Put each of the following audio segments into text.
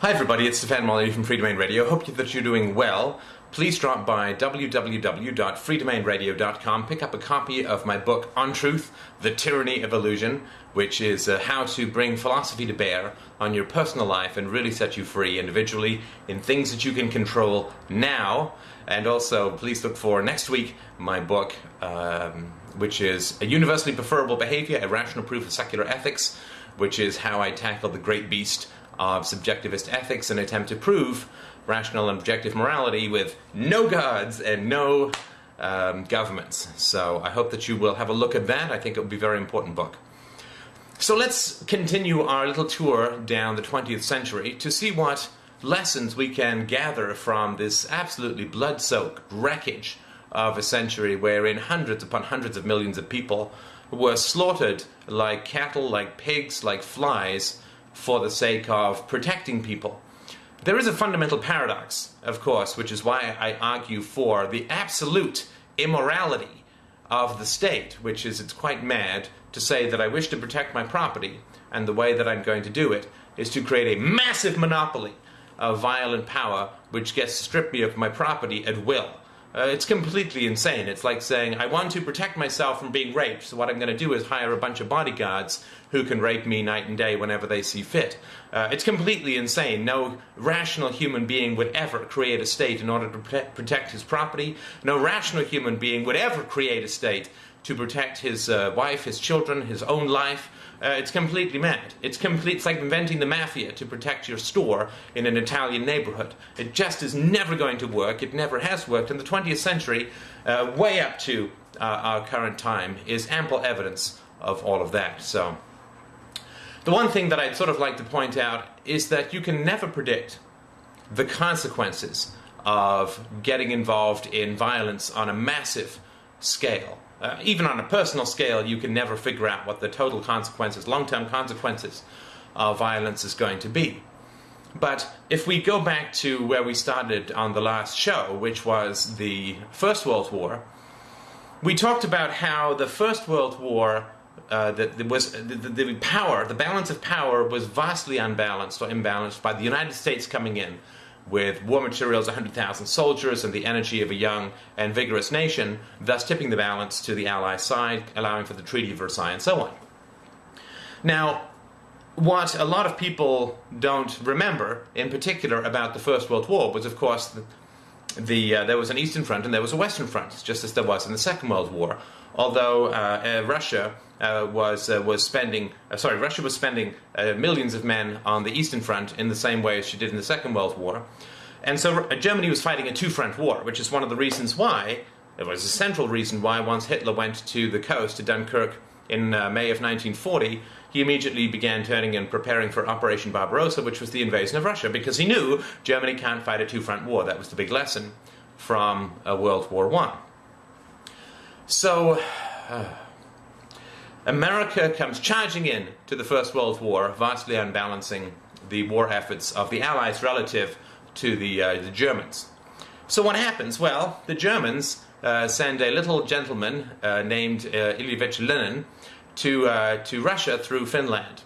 Hi everybody, it's Stefan Molyneux from Freedomain Radio. Hope that you're doing well. Please drop by www.freedomainradio.com, pick up a copy of my book On Truth, The Tyranny of Illusion, which is uh, how to bring philosophy to bear on your personal life and really set you free individually in things that you can control now. And also, please look for next week my book, um, which is A Universally Preferable Behavior, A Rational Proof of Secular Ethics, which is how I tackle the great beast of subjectivist ethics and attempt to prove rational and objective morality with no gods and no um, governments. So I hope that you will have a look at that. I think it will be a very important book. So let's continue our little tour down the 20th century to see what lessons we can gather from this absolutely blood-soaked wreckage of a century wherein hundreds upon hundreds of millions of people were slaughtered like cattle, like pigs, like flies for the sake of protecting people. There is a fundamental paradox, of course, which is why I argue for the absolute immorality of the state, which is it's quite mad to say that I wish to protect my property, and the way that I'm going to do it is to create a massive monopoly of violent power which gets to strip me of my property at will. Uh, it's completely insane. It's like saying, I want to protect myself from being raped, so what I'm going to do is hire a bunch of bodyguards who can rape me night and day whenever they see fit. Uh, it's completely insane. No rational human being would ever create a state in order to protect his property. No rational human being would ever create a state to protect his uh, wife, his children, his own life. Uh, it's completely mad. It's complete. It's like inventing the mafia to protect your store in an Italian neighborhood. It just is never going to work. It never has worked. In the 20th century, uh, way up to uh, our current time, is ample evidence of all of that. So, the one thing that I'd sort of like to point out is that you can never predict the consequences of getting involved in violence on a massive scale uh, even on a personal scale, you can never figure out what the total consequences, long-term consequences of violence is going to be. But if we go back to where we started on the last show, which was the First World War, we talked about how the First World War, uh, that was the, the power, the balance of power was vastly unbalanced or imbalanced by the United States coming in with war materials, 100,000 soldiers, and the energy of a young and vigorous nation, thus tipping the balance to the Allied side, allowing for the Treaty of Versailles and so on. Now, what a lot of people don't remember, in particular about the First World War, was of course the, the uh, there was an Eastern Front and there was a Western Front, just as there was in the Second World War. Although uh, uh, Russia uh, was uh, was spending uh, sorry Russia was spending millions of men on the Eastern Front in the same way as she did in the Second World War, and so Germany was fighting a two-front war, which is one of the reasons why it was a central reason why once Hitler went to the coast to Dunkirk in May of 1940, he immediately began turning and preparing for Operation Barbarossa, which was the invasion of Russia, because he knew Germany can't fight a two-front war. That was the big lesson from World War One. So. Uh, America comes charging in to the First World War, vastly unbalancing the war efforts of the Allies relative to the, uh, the Germans. So what happens? Well, the Germans uh, send a little gentleman uh, named uh, Ilyich Lenin to, uh, to Russia through Finland.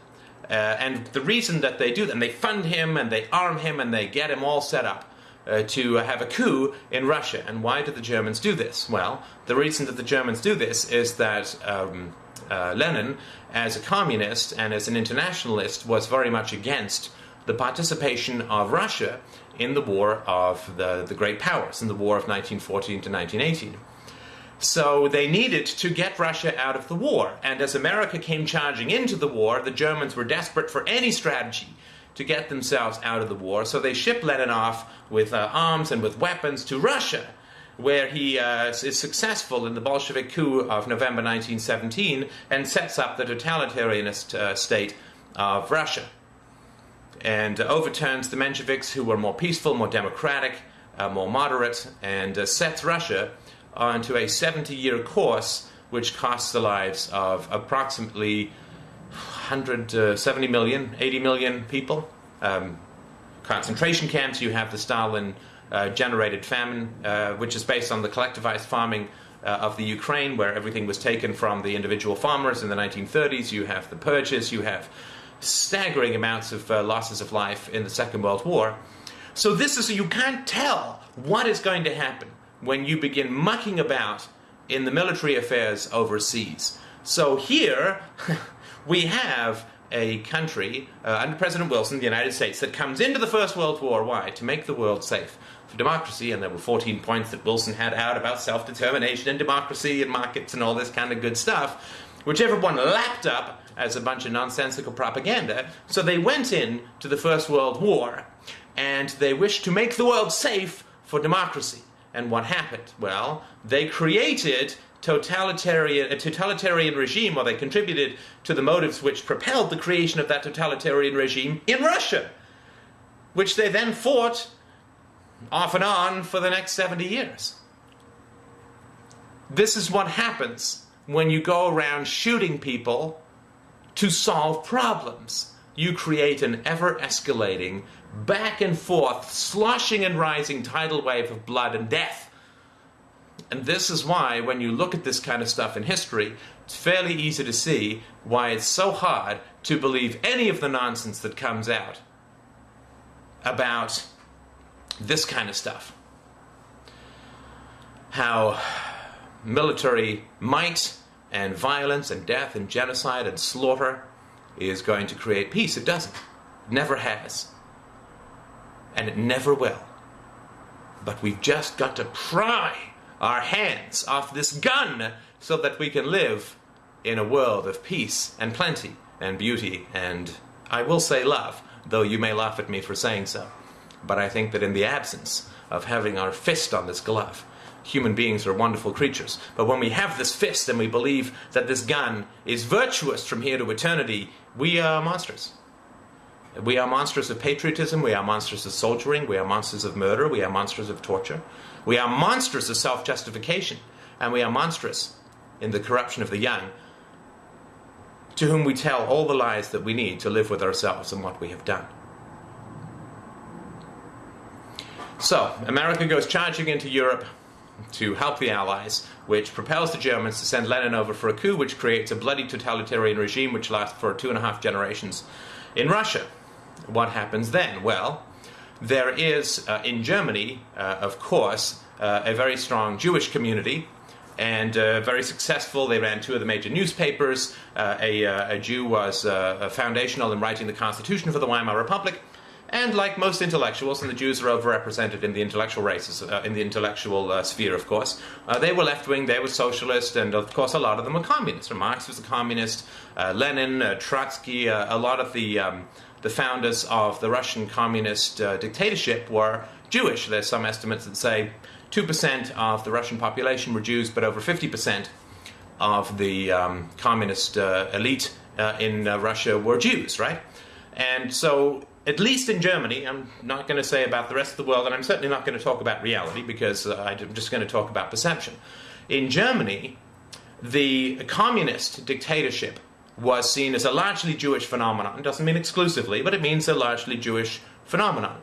Uh, and the reason that they do that, and they fund him and they arm him and they get him all set up uh, to have a coup in Russia. And why do the Germans do this? Well, the reason that the Germans do this is that um, uh, Lenin, as a communist and as an internationalist, was very much against the participation of Russia in the war of the, the great powers, in the war of 1914 to 1918. So they needed to get Russia out of the war. And as America came charging into the war, the Germans were desperate for any strategy to get themselves out of the war. So they shipped Lenin off with uh, arms and with weapons to Russia where he uh, is successful in the Bolshevik coup of November 1917 and sets up the totalitarianist uh, state of Russia and overturns the Mensheviks who were more peaceful, more democratic, uh, more moderate, and uh, sets Russia onto a 70-year course which costs the lives of approximately 170 uh, million, 80 million people. Um, concentration camps, you have the Stalin uh, generated famine, uh, which is based on the collectivized farming uh, of the Ukraine, where everything was taken from the individual farmers in the 1930s. You have the purges, you have staggering amounts of uh, losses of life in the Second World War. So this is you can't tell what is going to happen when you begin mucking about in the military affairs overseas. So here we have a country uh, under President Wilson, the United States, that comes into the First World War. Why? To make the world safe for democracy. And there were 14 points that Wilson had out about self determination and democracy and markets and all this kind of good stuff, which everyone lapped up as a bunch of nonsensical propaganda. So they went in to the First World War and they wished to make the world safe for democracy. And what happened? Well, they created totalitarian, a totalitarian regime, or they contributed to the motives which propelled the creation of that totalitarian regime in Russia, which they then fought off and on for the next 70 years. This is what happens when you go around shooting people to solve problems. You create an ever escalating, back and forth, sloshing and rising tidal wave of blood and death and this is why, when you look at this kind of stuff in history, it's fairly easy to see why it's so hard to believe any of the nonsense that comes out about this kind of stuff. How military might and violence and death and genocide and slaughter is going to create peace. It doesn't. It never has. And it never will. But we've just got to pry our hands off this gun so that we can live in a world of peace and plenty and beauty and, I will say, love, though you may laugh at me for saying so. But I think that in the absence of having our fist on this glove, human beings are wonderful creatures. But when we have this fist and we believe that this gun is virtuous from here to eternity, we are monsters. We are monsters of patriotism, we are monsters of soldiering, we are monsters of murder, we are monsters of torture. We are monsters of self justification, and we are monstrous in the corruption of the young, to whom we tell all the lies that we need to live with ourselves and what we have done. So, America goes charging into Europe to help the Allies, which propels the Germans to send Lenin over for a coup, which creates a bloody totalitarian regime which lasts for two and a half generations in Russia. What happens then? Well, there is, uh, in Germany, uh, of course, uh, a very strong Jewish community and uh, very successful. They ran two of the major newspapers. Uh, a, uh, a, Jew was foundational in writing the Constitution for the Weimar Republic. And like most intellectuals, and the Jews are overrepresented in the intellectual races, in the intellectual sphere, of course, they were left-wing, they were socialist, and of course a lot of them were communists. Marx was a communist, Lenin, Trotsky, a lot of the um, the founders of the Russian communist uh, dictatorship were Jewish. There's some estimates that say 2% of the Russian population were Jews, but over 50% of the um, communist uh, elite uh, in uh, Russia were Jews, right? And so, at least in Germany, I'm not going to say about the rest of the world, and I'm certainly not going to talk about reality because uh, I'm just going to talk about perception. In Germany, the communist dictatorship was seen as a largely Jewish phenomenon. It doesn't mean exclusively, but it means a largely Jewish phenomenon.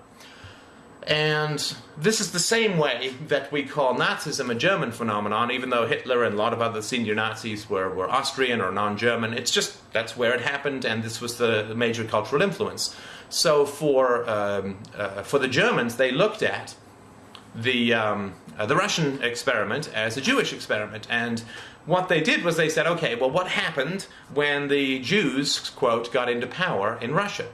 And this is the same way that we call Nazism a German phenomenon, even though Hitler and a lot of other senior Nazis were, were Austrian or non-German. It's just, that's where it happened, and this was the major cultural influence. So for, um, uh, for the Germans, they looked at the, um, uh, the Russian experiment as a Jewish experiment, and what they did was they said, okay, well, what happened when the Jews, quote, got into power in Russia?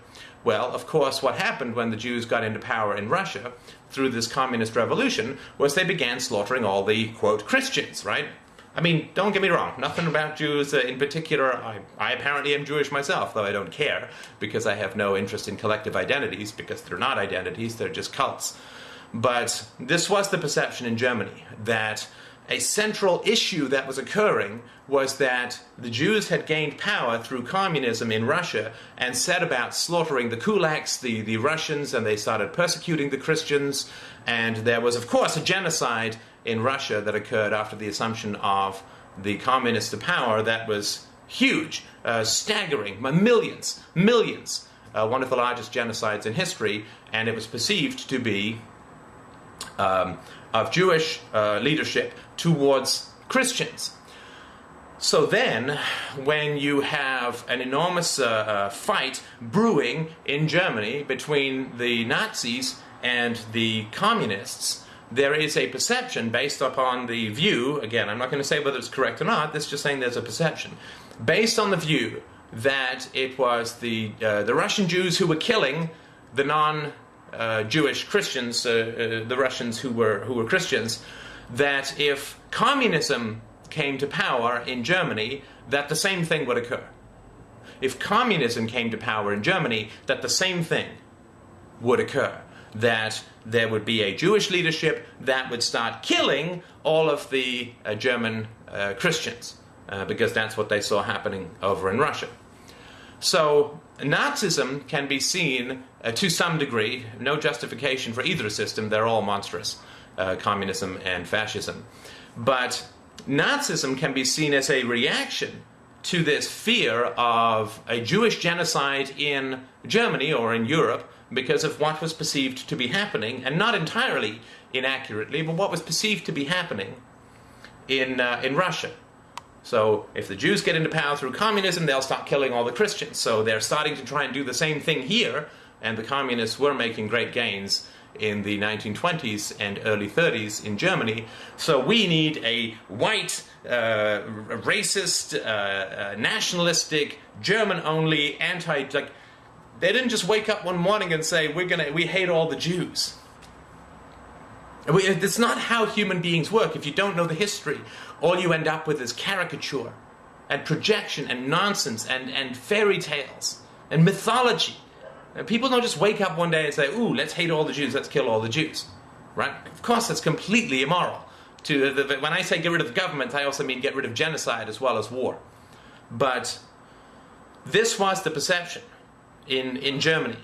Well, of course, what happened when the Jews got into power in Russia through this communist revolution was they began slaughtering all the, quote, Christians, right? I mean, don't get me wrong, nothing about Jews uh, in particular. I, I, apparently am Jewish myself, though I don't care, because I have no interest in collective identities, because they're not identities, they're just cults. But this was the perception in Germany, that a central issue that was occurring was that the Jews had gained power through communism in Russia and set about slaughtering the kulaks, the, the Russians, and they started persecuting the Christians. And there was, of course, a genocide in Russia that occurred after the assumption of the communists to power that was huge, uh, staggering, millions, millions. Uh, one of the largest genocides in history, and it was perceived to be um, of Jewish uh, leadership towards Christians. So then, when you have an enormous uh, uh, fight brewing in Germany between the Nazis and the communists, there is a perception based upon the view, again, I'm not going to say whether it's correct or not, this is just saying there's a perception, based on the view that it was the, uh, the Russian Jews who were killing the non uh, Jewish Christians, uh, uh, the Russians who were, who were Christians, that if communism came to power in Germany, that the same thing would occur. If communism came to power in Germany, that the same thing would occur. That there would be a Jewish leadership that would start killing all of the uh, German uh, Christians, because that's what they saw happening over in Russia. So Nazism can be seen uh, to some degree, no justification for either system, they're all monstrous, uh, communism and fascism. But Nazism can be seen as a reaction to this fear of a Jewish genocide in Germany or in Europe because of what was perceived to be happening, and not entirely inaccurately, but what was perceived to be happening in, uh, in Russia. So if the Jews get into power through communism, they'll start killing all the Christians. So they're starting to try and do the same thing here, and the communists were making great gains in the 1920s and early 30s in Germany. So we need a white, uh, racist, uh, uh, nationalistic, German-only, anti. Like they didn't just wake up one morning and say we're gonna we hate all the Jews. It's not how human beings work. If you don't know the history, all you end up with is caricature and projection and nonsense and, and fairy tales and mythology. And people don't just wake up one day and say, ooh, let's hate all the Jews, let's kill all the Jews. Right? Of course, that's completely immoral. To the, the, when I say get rid of the government, I also mean get rid of genocide as well as war. But this was the perception in, in Germany.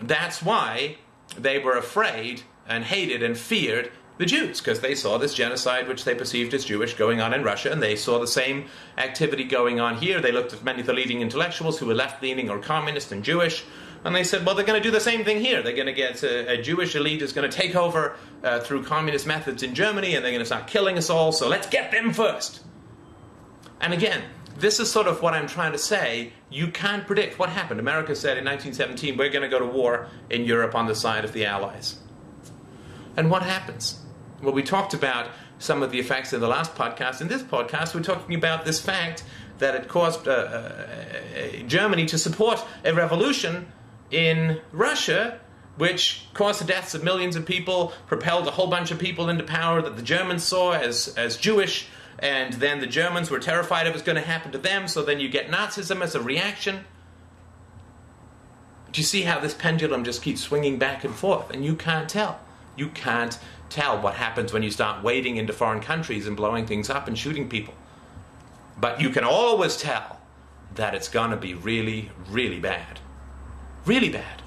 That's why they were afraid and hated and feared the Jews because they saw this genocide which they perceived as Jewish going on in Russia and they saw the same activity going on here. They looked at many of the leading intellectuals who were left-leaning or communist and Jewish and they said, well, they're going to do the same thing here. They're going to get a, a Jewish elite is going to take over uh, through communist methods in Germany and they're going to start killing us all, so let's get them first. And again, this is sort of what I'm trying to say. You can't predict what happened. America said in 1917, we're going to go to war in Europe on the side of the Allies. And what happens? Well, we talked about some of the effects in the last podcast. In this podcast, we're talking about this fact that it caused uh, uh, uh, Germany to support a revolution in Russia, which caused the deaths of millions of people, propelled a whole bunch of people into power that the Germans saw as, as Jewish, and then the Germans were terrified it was going to happen to them, so then you get Nazism as a reaction. Do you see how this pendulum just keeps swinging back and forth, and you can't tell? You can't tell what happens when you start wading into foreign countries and blowing things up and shooting people. But you can always tell that it's going to be really, really bad. Really bad.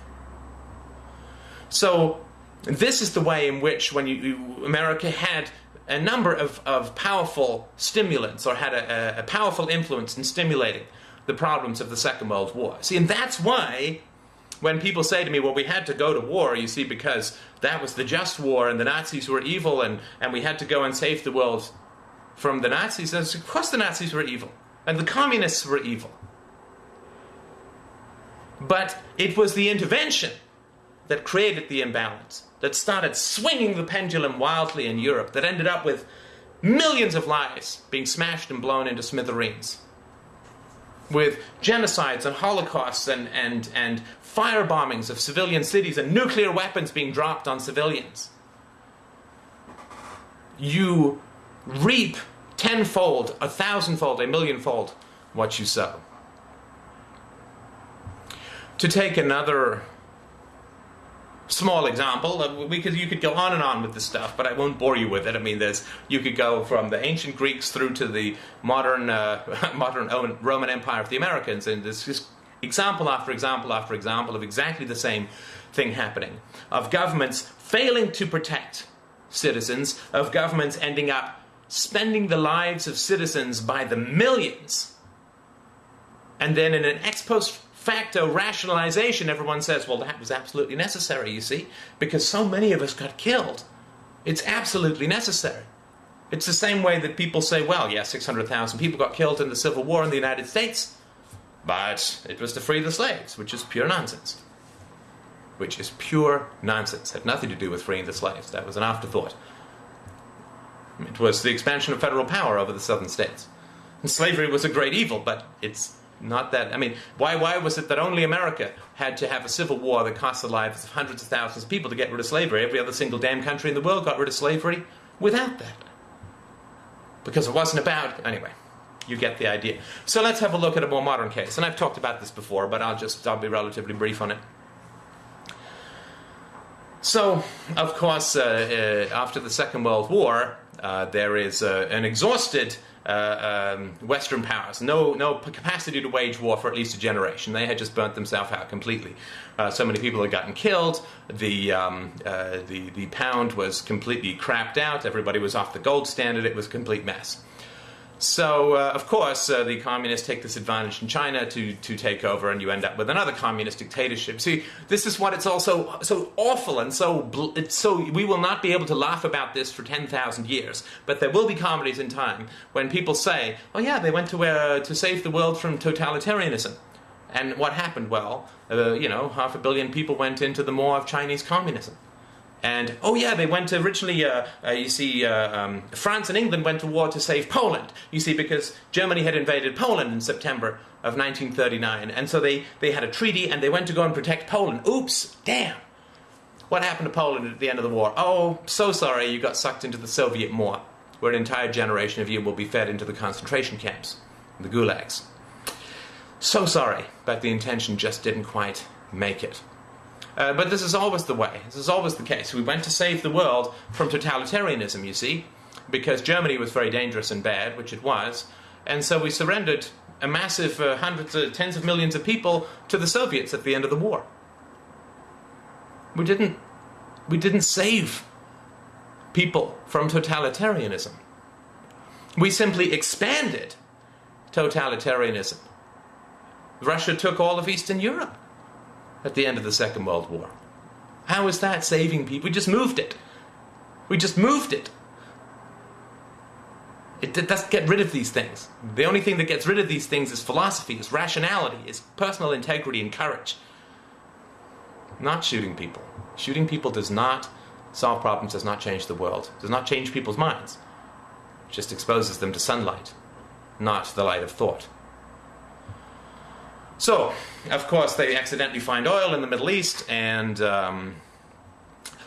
So this is the way in which when you, America had a number of, of powerful stimulants or had a, a powerful influence in stimulating the problems of the Second World War. See, and that's why when people say to me, well, we had to go to war, you see, because that was the just war and the Nazis were evil and, and we had to go and save the world from the Nazis, of course the Nazis were evil and the communists were evil. But it was the intervention that created the imbalance, that started swinging the pendulum wildly in Europe, that ended up with millions of lives being smashed and blown into smithereens. With genocides and holocausts and, and, and fire bombings of civilian cities and nuclear weapons being dropped on civilians. You reap tenfold, a thousandfold, a millionfold what you sow. To take another small example, uh, we could, you could go on and on with this stuff, but I won't bore you with it. I mean, there's you could go from the ancient Greeks through to the modern uh, modern Roman Empire of the Americans, and there's just example after example after example of exactly the same thing happening. Of governments failing to protect citizens, of governments ending up spending the lives of citizens by the millions. And then in an ex post facto rationalization, everyone says, well, that was absolutely necessary, you see, because so many of us got killed. It's absolutely necessary. It's the same way that people say, well, yeah, 600,000 people got killed in the Civil War in the United States, but it was to free the slaves, which is pure nonsense. Which is pure nonsense. Had nothing to do with freeing the slaves. That was an afterthought. It was the expansion of federal power over the southern states. And slavery was a great evil, but it's not that. I mean, why, why was it that only America had to have a civil war that cost the lives of hundreds of thousands of people to get rid of slavery? Every other single damn country in the world got rid of slavery without that. Because it wasn't about. Anyway, you get the idea. So let's have a look at a more modern case. And I've talked about this before, but I'll just I'll be relatively brief on it. So, of course, uh, uh, after the Second World War, uh, there is uh, an exhausted uh, um, Western powers, no, no capacity to wage war for at least a generation. They had just burnt themselves out completely. Uh, so many people had gotten killed. The, um, the, the pound was completely crapped out. Everybody was off the gold standard. It was a complete mess. So, uh, of course, uh, the communists take this advantage in China to, to take over, and you end up with another communist dictatorship. See, this is what it's also so awful and so it's so we will not be able to laugh about this for ten thousand years. But there will be comedies in time when people say, "Oh yeah, they went to uh, to save the world from totalitarianism." And what happened? Well, uh, you know, half a billion people went into the maw of Chinese communism. And oh yeah, they went originally. Uh, uh, you see, uh, um, France and England went to war to save Poland. You see, because Germany had invaded Poland in September of 1939, and so they they had a treaty, and they went to go and protect Poland. Oops, damn. What happened to Poland at the end of the war? Oh, so sorry, you got sucked into the Soviet war, where an entire generation of you will be fed into the concentration camps, the gulags. So sorry, but the intention just didn't quite make it. Uh, but this is always the way. This is always the case. We went to save the world from totalitarianism, you see, because Germany was very dangerous and bad, which it was, and so we surrendered a massive uh, hundreds, of, tens of millions of people to the Soviets at the end of the war. We didn't, we didn't save people from totalitarianism. We simply expanded totalitarianism. Russia took all of Eastern Europe at the end of the Second World War. How is that saving people? We just moved it. We just moved it. It, doesn't get rid of these things. The only thing that gets rid of these things is philosophy, is rationality, is personal integrity and courage. Not shooting people. Shooting people does not solve problems, does not change the world, does not change people's minds. It just exposes them to sunlight, not the light of thought. So, of course, they accidentally find oil in the Middle East, and um,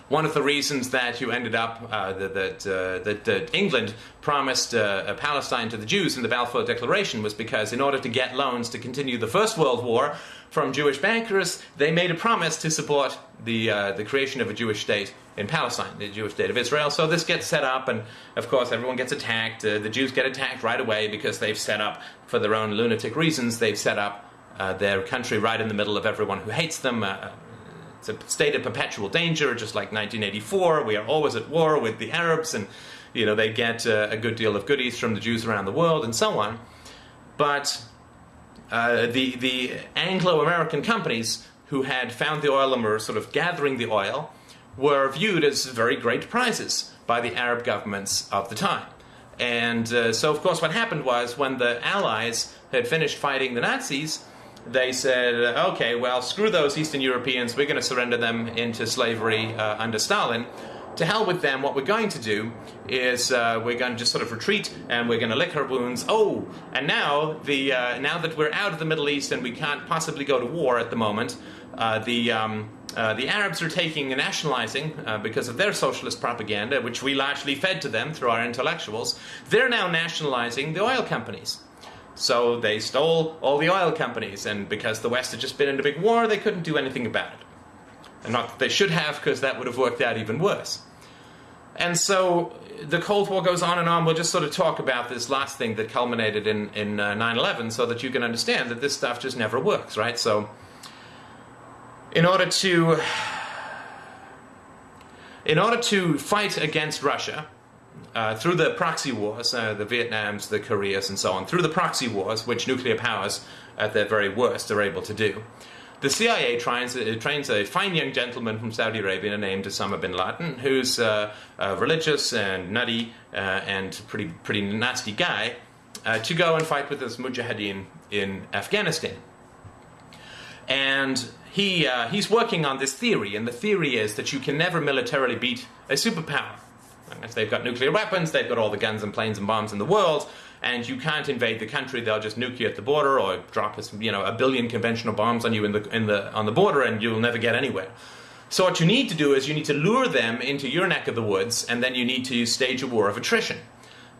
one of the reasons that you ended up uh, that uh, that, that, England promised uh, Palestine to the Jews in the Balfour Declaration was because in order to get loans to continue the First World War from Jewish bankers, they made a promise to support the uh, the creation of a Jewish state in Palestine, the Jewish state of Israel. So this gets set up, and of course everyone gets attacked. Uh, the Jews get attacked right away because they've set up, for their own lunatic reasons, they've set up uh, their country right in the middle of everyone who hates them. Uh, it's a state of perpetual danger, just like 1984. We are always at war with the Arabs, and you know they get uh, a good deal of goodies from the Jews around the world, and so on. But uh, the the Anglo-American companies who had found the oil and were sort of gathering the oil were viewed as very great prizes by the Arab governments of the time. And uh, so, of course, what happened was when the Allies had finished fighting the Nazis, they said, okay, well, screw those Eastern Europeans, we're going to surrender them into slavery uh, under Stalin. To hell with them, what we're going to do is uh, we're going to just sort of retreat and we're going to lick our wounds. Oh, and now, the, uh, now that we're out of the Middle East and we can't possibly go to war at the moment, uh, the, um, uh, the Arabs are taking and nationalizing uh, because of their socialist propaganda, which we largely fed to them through our intellectuals. They're now nationalizing the oil companies. So they stole all the oil companies, and because the West had just been in a big war, they couldn't do anything about it. And not that they should have, because that would have worked out even worse. And so the Cold War goes on and on. We'll just sort of talk about this last thing that culminated in, in 9-11 uh, so that you can understand that this stuff just never works, right? So in order to... In order to fight against Russia, uh, through the proxy wars, uh, the Vietnams, the Koreas, and so on, through the proxy wars, which nuclear powers at their very worst are able to do, the CIA trains, uh, trains a fine young gentleman from Saudi Arabia named Osama bin Laden, who's uh, uh, religious and nutty uh, and pretty pretty nasty guy, to go and fight with this mujahideen in Afghanistan. And he he's working on this theory, and the theory is that you can never militarily beat a superpower. If they've got nuclear weapons, they've got all the guns and planes and bombs in the world, and you can't invade the country. They'll just nuke you at the border or drop you know a billion conventional bombs on you in the in the on the border, and you'll never get anywhere. So what you need to do is you need to lure them into your neck of the woods, and then you need to stage a war of attrition,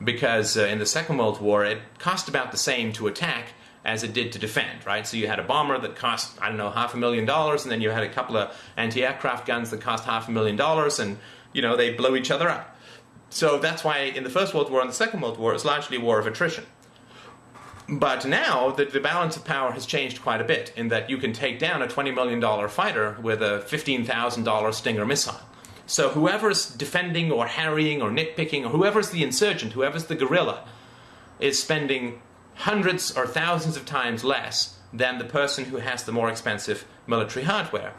because uh, in the Second World War it cost about the same to attack as it did to defend, right? So you had a bomber that cost, I don't know, half a million dollars, and then you had a couple of anti-aircraft guns that cost half a million dollars, and, you know, they blow each other up. So that's why in the First World War and the Second World War, it's largely a war of attrition. But now the, the balance of power has changed quite a bit in that you can take down a $20 million fighter with a $15,000 Stinger missile. So whoever's defending or harrying or nitpicking, or whoever's the insurgent, whoever's the guerrilla, is spending hundreds or thousands of times less than the person who has the more expensive military hardware.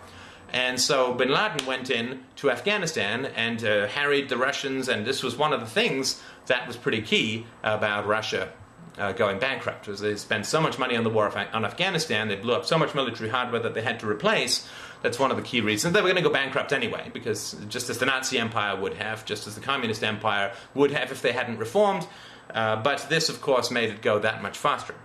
And so bin Laden went in to Afghanistan and uh, harried the Russians, and this was one of the things that was pretty key about Russia uh, going bankrupt. Was they spent so much money on the war on Afghanistan, they blew up so much military hardware that they had to replace. That's one of the key reasons. They were going to go bankrupt anyway, because just as the Nazi Empire would have, just as the Communist Empire would have if they hadn't reformed, uh, but this, of course, made it go that much faster.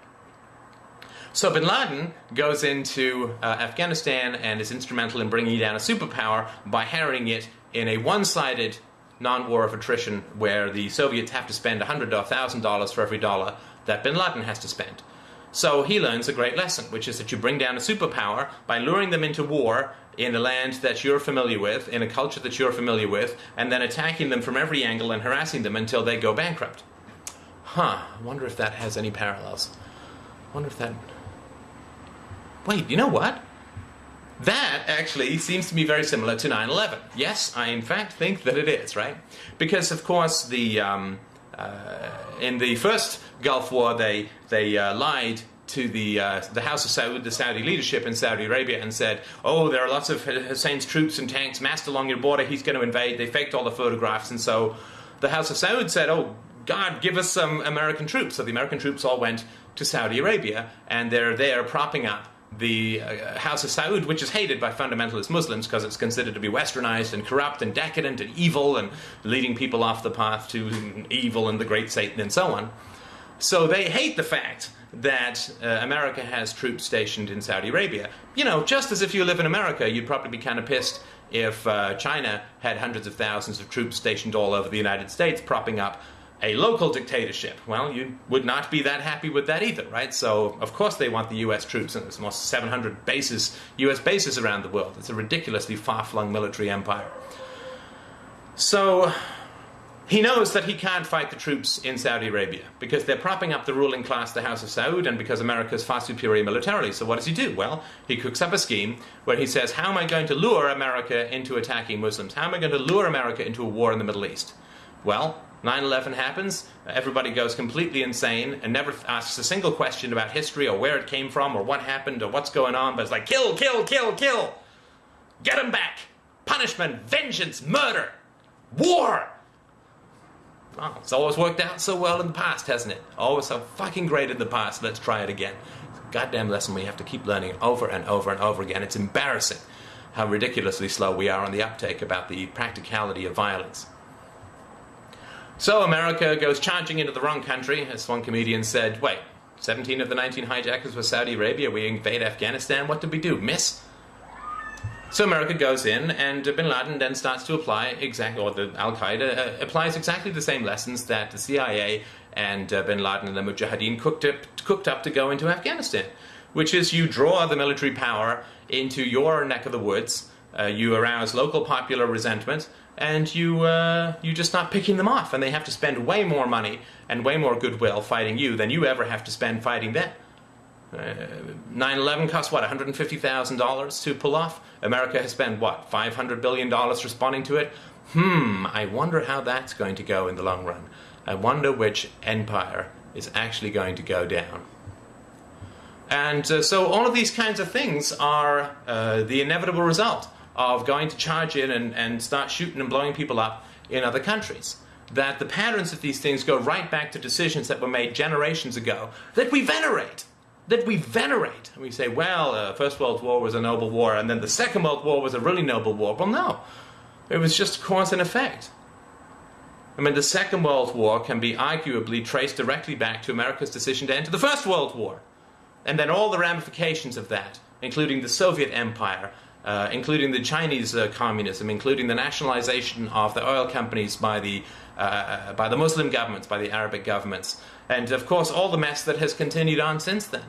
So bin Laden goes into uh, Afghanistan and is instrumental in bringing down a superpower by harrying it in a one-sided non-war of attrition where the Soviets have to spend $100 or $1,000 for every dollar that bin Laden has to spend. So he learns a great lesson, which is that you bring down a superpower by luring them into war in a land that you're familiar with, in a culture that you're familiar with, and then attacking them from every angle and harassing them until they go bankrupt. Huh, I wonder if that has any parallels. I wonder if that wait, you know what? That actually seems to be very similar to 9-11. Yes, I in fact think that it is, right? Because of course the um, uh, in the first Gulf War they they uh, lied to the uh, the House of Saud, the Saudi leadership in Saudi Arabia, and said, "Oh, there are lots of Hussein's troops and tanks massed along your border. He's going to invade." They faked all the photographs, and so the House of Saud said, "Oh, God, give us some American troops." So the American troops all went to Saudi Arabia, and they're there propping up the uh, House of Saud, which is hated by fundamentalist Muslims because it's considered to be westernized and corrupt and decadent and evil and leading people off the path to evil and the great Satan and so on. So they hate the fact that uh, America has troops stationed in Saudi Arabia. You know, just as if you live in America, you'd probably be kind of pissed if uh, China had hundreds of thousands of troops stationed all over the United States propping up a local dictatorship. Well, you would not be that happy with that either, right? So, of course, they want the US troops, and there's almost 700 bases, US bases around the world. It's a ridiculously far flung military empire. So, he knows that he can't fight the troops in Saudi Arabia because they're propping up the ruling class, the House of Saud, and because America is far superior militarily. So, what does he do? Well, he cooks up a scheme where he says, How am I going to lure America into attacking Muslims? How am I going to lure America into a war in the Middle East? Well, 9-11 happens, everybody goes completely insane and never asks a single question about history or where it came from or what happened or what's going on, but it's like, kill, kill, kill, kill! Get them back! Punishment, vengeance, murder, war! Oh, it's always worked out so well in the past, hasn't it? Always so fucking great in the past, let's try it again. Goddamn lesson we have to keep learning over and over and over again. It's embarrassing how ridiculously slow we are on the uptake about the practicality of violence. So America goes charging into the wrong country. As one comedian said, wait, 17 of the 19 hijackers were Saudi Arabia. We invade Afghanistan. What did we do? Miss? So America goes in, and bin Laden then starts to apply exactly, or the Al Qaeda uh, applies exactly the same lessons that the CIA and uh, bin Laden and the Mujahideen cooked up, cooked up to go into Afghanistan, which is you draw the military power into your neck of the woods, uh, you arouse local popular resentment, and you uh, you just not picking them off, and they have to spend way more money and way more goodwill fighting you than you ever have to spend fighting them. 9/11 uh, cost what 150,000 dollars to pull off. America has spent what 500 billion dollars responding to it. Hmm, I wonder how that's going to go in the long run. I wonder which empire is actually going to go down. And uh, so all of these kinds of things are uh, the inevitable result of going to charge in and, and start shooting and blowing people up in other countries. That the patterns of these things go right back to decisions that were made generations ago that we venerate. That we venerate. And we say, well, uh, First World War was a noble war, and then the Second World War was a really noble war. Well, no. It was just cause and effect. I mean, the Second World War can be arguably traced directly back to America's decision to enter the First World War. And then all the ramifications of that, including the Soviet Empire, uh, including the Chinese uh, communism, including the nationalization of the oil companies by the, uh, by the Muslim governments, by the Arabic governments, and of course all the mess that has continued on since then.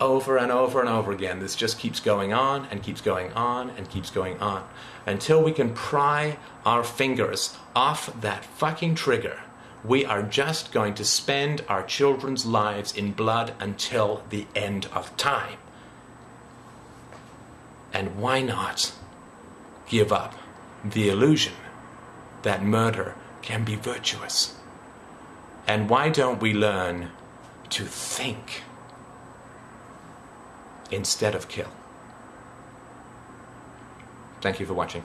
Over and over and over again, this just keeps going on and keeps going on and keeps going on until we can pry our fingers off that fucking trigger. We are just going to spend our children's lives in blood until the end of time. And why not give up the illusion that murder can be virtuous? And why don't we learn to think instead of kill? Thank you for watching.